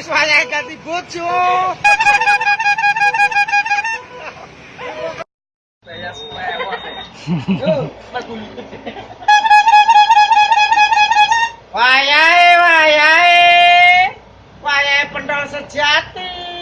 wis wayahe ganti bojo. Wayahe wayahe. Wayahe pentol sejati.